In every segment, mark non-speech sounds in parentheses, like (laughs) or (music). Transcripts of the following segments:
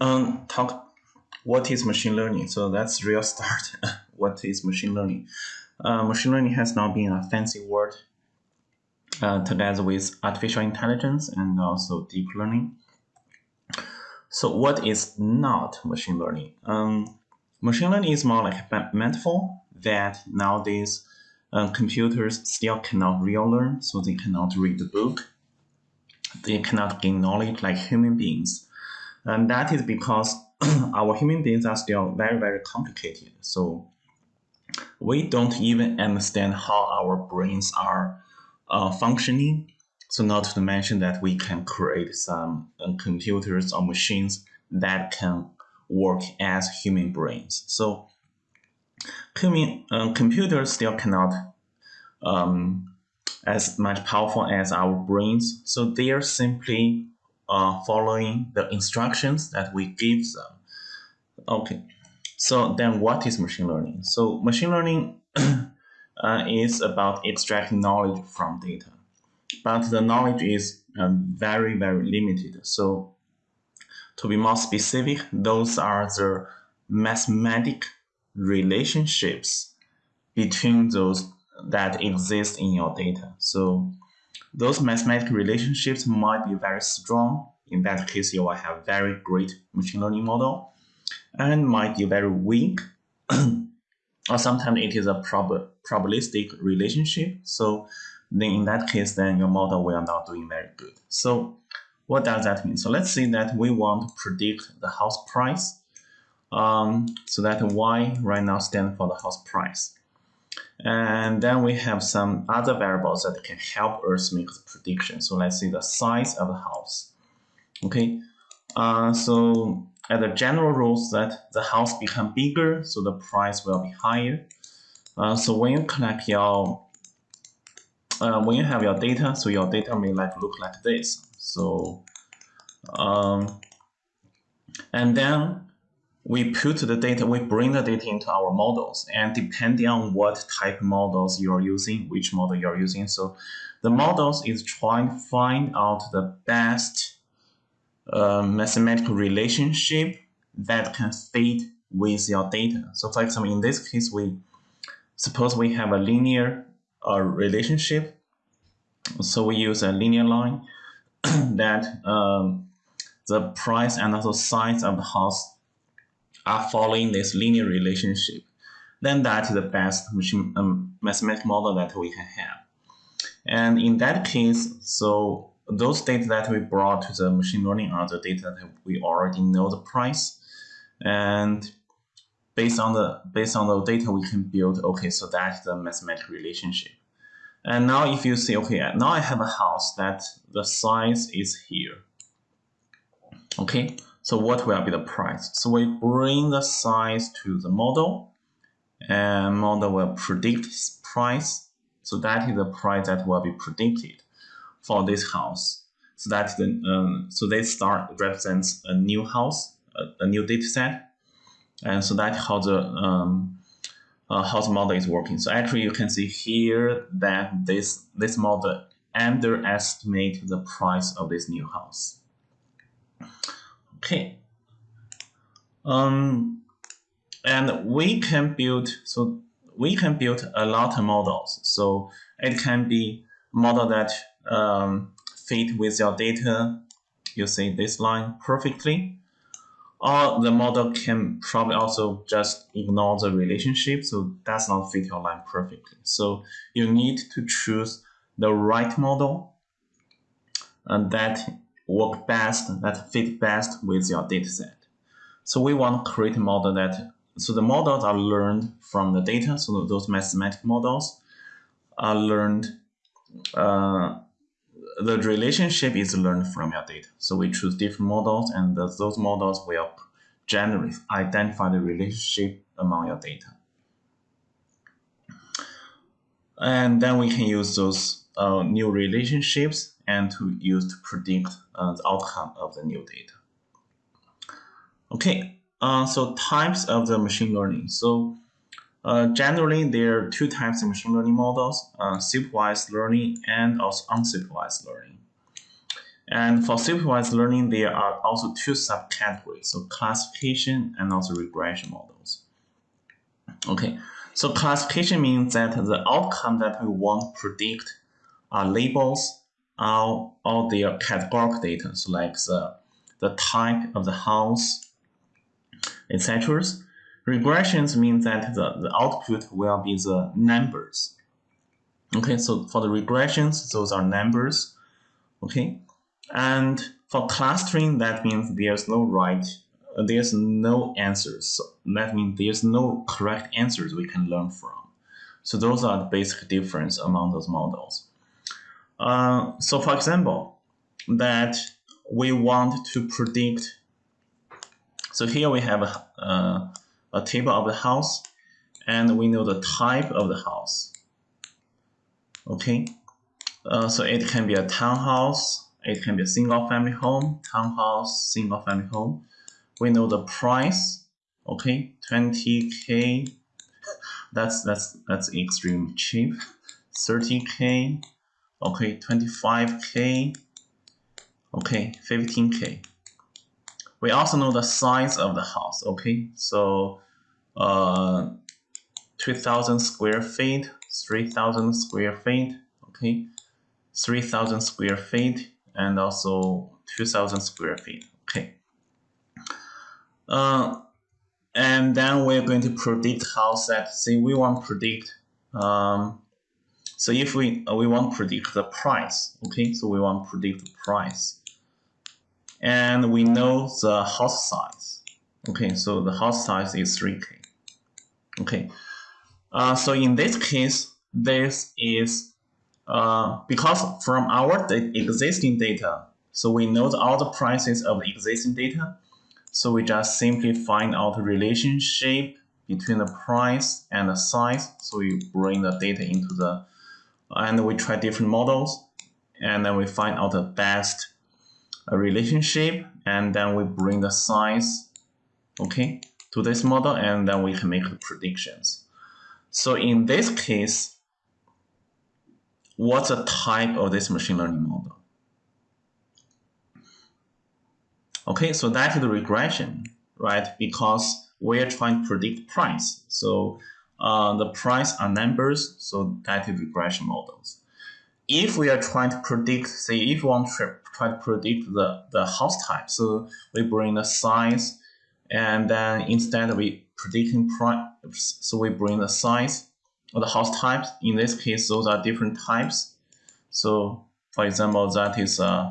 um, talk what is machine learning. So that's real start. (laughs) what is machine learning? Uh, machine learning has now been a fancy word uh, together with artificial intelligence and also deep learning. So what is not machine learning? Um, machine learning is more like a metaphor that nowadays uh, computers still cannot real learn, so they cannot read the book. They cannot gain knowledge like human beings. And that is because (clears throat) our human beings are still very, very complicated. So we don't even understand how our brains are uh, functioning. So not to mention that we can create some uh, computers or machines that can work as human brains. So human, uh, computers still cannot um, as much powerful as our brains. So they are simply uh, following the instructions that we give them. Okay, so then what is machine learning? So machine learning (clears throat) uh, is about extracting knowledge from data. But the knowledge is um, very, very limited. So to be more specific, those are the mathematic relationships between those that exist in your data. So those mathematical relationships might be very strong. In that case, you will have very great machine learning model and might be very weak (clears throat) or sometimes it is a prob probabilistic relationship. So then in that case, then your model will not doing very good. So what does that mean? So let's say that we want to predict the house price. Um, so that Y right now stand for the house price. And then we have some other variables that can help us make the prediction. So let's see the size of the house. Okay, uh, so as a general rule that the house become bigger, so the price will be higher. Uh, so when you collect your, uh, when you have your data, so your data may like look like this. So, um, and then we put the data, we bring the data into our models, and depending on what type models you are using, which model you are using, so the models is trying to find out the best a mathematical relationship that can fit with your data. So for example, in this case, we suppose we have a linear uh, relationship. So we use a linear line (clears throat) that um, the price and also size of the house are following this linear relationship. Then that is the best machine, um, mathematical model that we can have. And in that case, so those data that we brought to the machine learning are the data that we already know the price. And based on the based on the data we can build, okay, so that's the mathematical relationship. And now if you see, okay, now I have a house that the size is here. Okay, so what will be the price? So we bring the size to the model and model will predict price. So that is the price that will be predicted for this house. So that the um, so this star represents a new house, a, a new data set, and so that's how the um, uh, house model is working. So actually, you can see here that this this model underestimate the price of this new house. Okay. Um, and we can build so we can build a lot of models. So it can be model that um, fit with your data You see this line perfectly. Or the model can probably also just ignore the relationship, so does not fit your line perfectly. So you need to choose the right model and that work best, that fit best with your dataset. So we want to create a model that, so the models are learned from the data, so those mathematical models are learned uh, the relationship is learned from your data. So we choose different models and those models will generally identify the relationship among your data. And then we can use those uh, new relationships and to use to predict uh, the outcome of the new data. Okay, uh, so types of the machine learning. So uh, generally, there are two types of machine learning models, uh, supervised learning and also unsupervised learning. And for supervised learning, there are also two subcategories, so classification and also regression models. Okay, so classification means that the outcome that we want to predict are labels or, or their categorical data, so like the, the type of the house, etc. Regressions mean that the, the output will be the numbers. Okay, so for the regressions, those are numbers. Okay, and for clustering, that means there's no right, there's no answers. So that means there's no correct answers we can learn from. So those are the basic difference among those models. Uh, so for example, that we want to predict. So here we have a, uh, a table of the house, and we know the type of the house. Okay, uh, so it can be a townhouse, it can be a single family home, townhouse, single family home. We know the price, okay, 20k. That's that's that's extremely cheap. 30k, okay, 25k, okay, 15k. We also know the size of the house, okay, so uh, 2000 square feet, 3000 square feet, okay, 3000 square feet, and also 2000 square feet. Okay. Uh, and then we're going to predict house that say we want to predict um, so if we uh, we want to predict the price okay so we want to predict the price and we know the house size okay so the house size is 3k okay uh, so in this case this is uh, because from our existing data, so we know all the prices of the existing data. So we just simply find out the relationship between the price and the size. So we bring the data into the, and we try different models, and then we find out the best uh, relationship, and then we bring the size, okay, to this model, and then we can make the predictions. So in this case, what's the type of this machine learning model? Okay, so that is the regression, right? Because we're trying to predict price. So uh, the price are numbers, so that is regression models. If we are trying to predict, say, if we want to try to predict the, the house type, so we bring the size, and then instead we predicting price, so we bring the size or the house types. In this case, those are different types. So for example, that is a,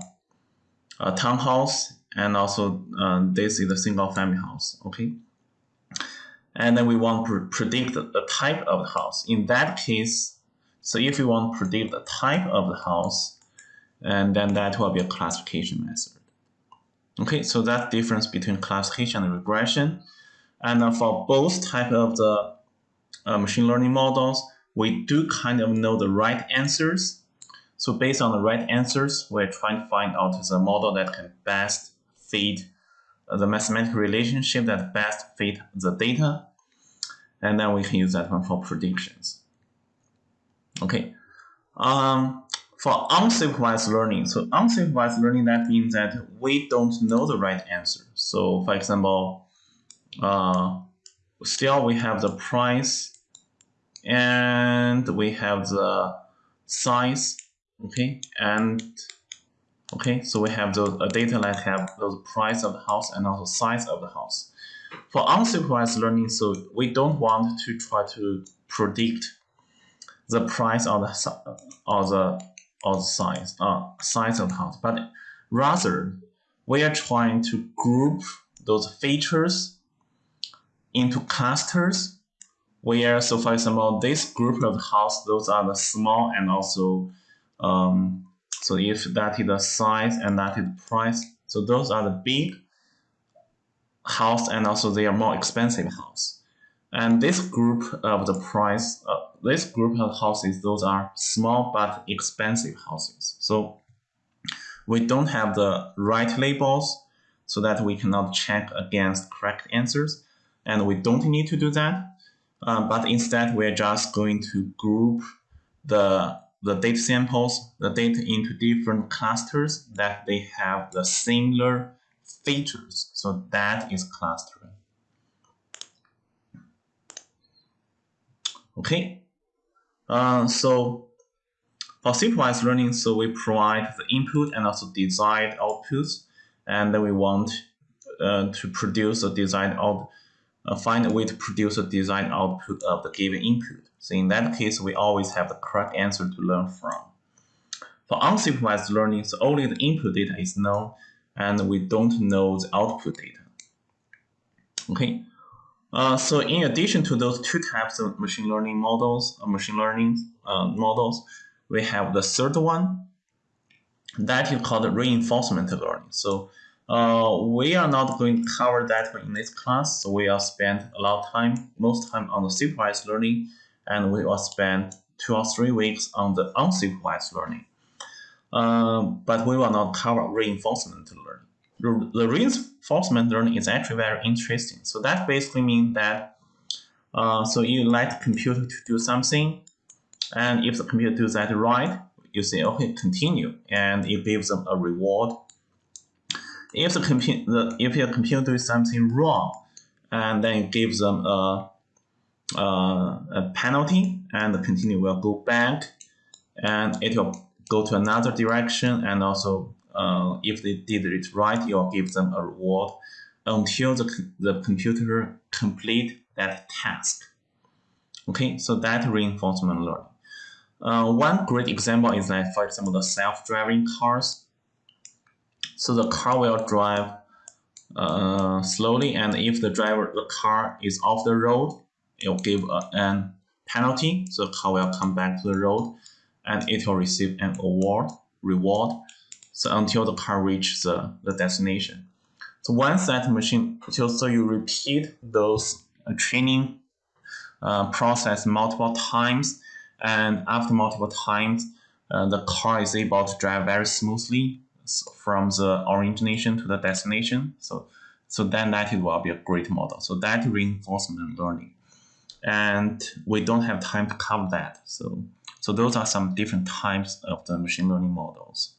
a townhouse and also uh, this is a single family house, okay? And then we want to predict the type of the house. In that case, so if you want to predict the type of the house, and then that will be a classification method. Okay, so that difference between classification and regression. And for both type of the uh, machine learning models, we do kind of know the right answers. So based on the right answers, we're trying to find out the model that can best fit the mathematical relationship that best fit the data. And then we can use that one for predictions. Okay. Um, for unsupervised learning, so unsupervised learning, that means that we don't know the right answer. So for example, uh, still we have the price and we have the size okay and okay so we have those uh, data that have the price of the house and also size of the house. For unsupervised learning so we don't want to try to predict the price or the or the or the size uh, size of the house but rather we are trying to group those features into clusters. Where, so for example, this group of house, those are the small and also, um, so if that is the size and that is the price, so those are the big house and also they are more expensive house. And this group of the price, uh, this group of houses, those are small but expensive houses. So we don't have the right labels so that we cannot check against correct answers. And we don't need to do that. Um, but instead we're just going to group the the data samples, the data into different clusters that they have the similar features. So that is clustering. Okay. Uh, so for supervised learning, so we provide the input and also desired outputs, and then we want uh, to produce a desired out, uh, find a way to produce a design output of the given input. So in that case, we always have the correct answer to learn from. For unsupervised learning, so only the input data is known, and we don't know the output data. Okay. Uh, so in addition to those two types of machine learning models, uh, machine learning uh, models, we have the third one that is called reinforcement learning. So uh, we are not going to cover that in this class. So we will spend a lot of time, most time on the supervised learning, and we will spend two or three weeks on the unsupervised learning. Uh, but we will not cover reinforcement learning. The reinforcement learning is actually very interesting. So that basically means that uh, so you let the computer to do something, and if the computer does that right, you say, okay, continue, and it gives them a reward. If the computer, if your computer does something wrong, and then it gives them a, a, a penalty, and the continue will go back, and it will go to another direction, and also uh, if they did it right, you'll give them a reward until the, the computer complete that task. Okay, so that reinforcement learning. Uh, one great example is that, for example, the self-driving cars. So the car will drive uh, slowly, and if the driver, the car is off the road, it will give a, an penalty. So the car will come back to the road, and it will receive an award, reward. So until the car reaches the, the destination. So once that machine, so you repeat those uh, training uh, process multiple times, and after multiple times, uh, the car is able to drive very smoothly from the origination to the destination. So, so then that will be a great model. So that reinforcement learning, and we don't have time to cover that. So, so those are some different types of the machine learning models.